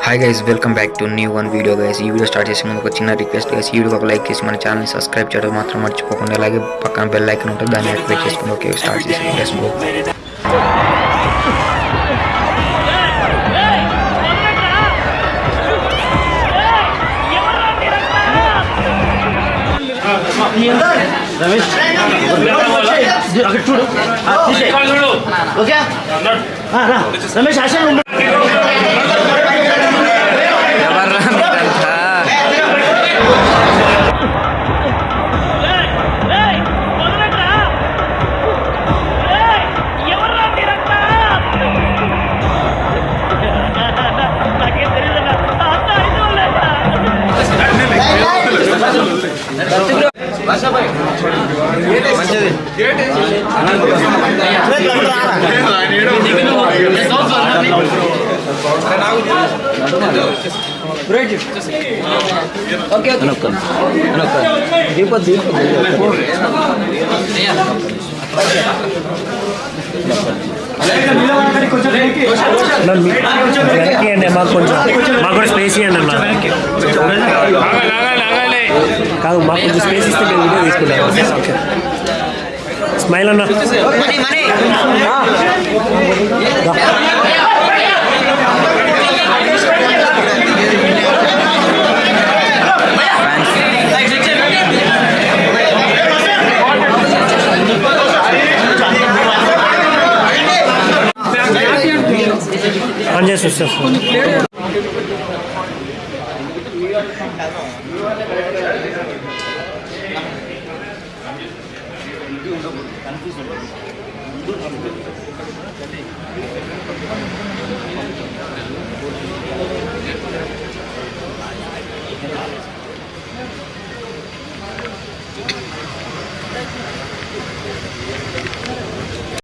Hi guys welcome back to new one video guys ఈ video start చేసే ముందు ఒక చిన్న రిక్వెస్ట్ గైస్ ఈ వీడియో ఒక లైక్ చేసి మన ఛానల్ని సబ్స్క్రైబ్ చేయడం మాత్రం మర్చిపోకుండా అలాగే పక్కన బెల్ ఐకన్ ఉంటుంది దాన్ని యాక్టివేట్ చేసుకుని ఓకే స్టార్ట్ చేసి గైస్ గో రమేష్ అక్కడ చూడు. ఆ, తీసేయ్. ఓకే? ఆ, రా. ఉండు వెనక్కి అండి మాకు కొంచెం. మాకు కూడా స్పేస్ ఇవ్వండి అన్న కాదు మాకు కొంచెం స్పేస్ ఇస్తే మేము వీడియో తీసుకుంటాం. ఓకే స్మైల్ అన్న. ఆన్ చేసి Désolé.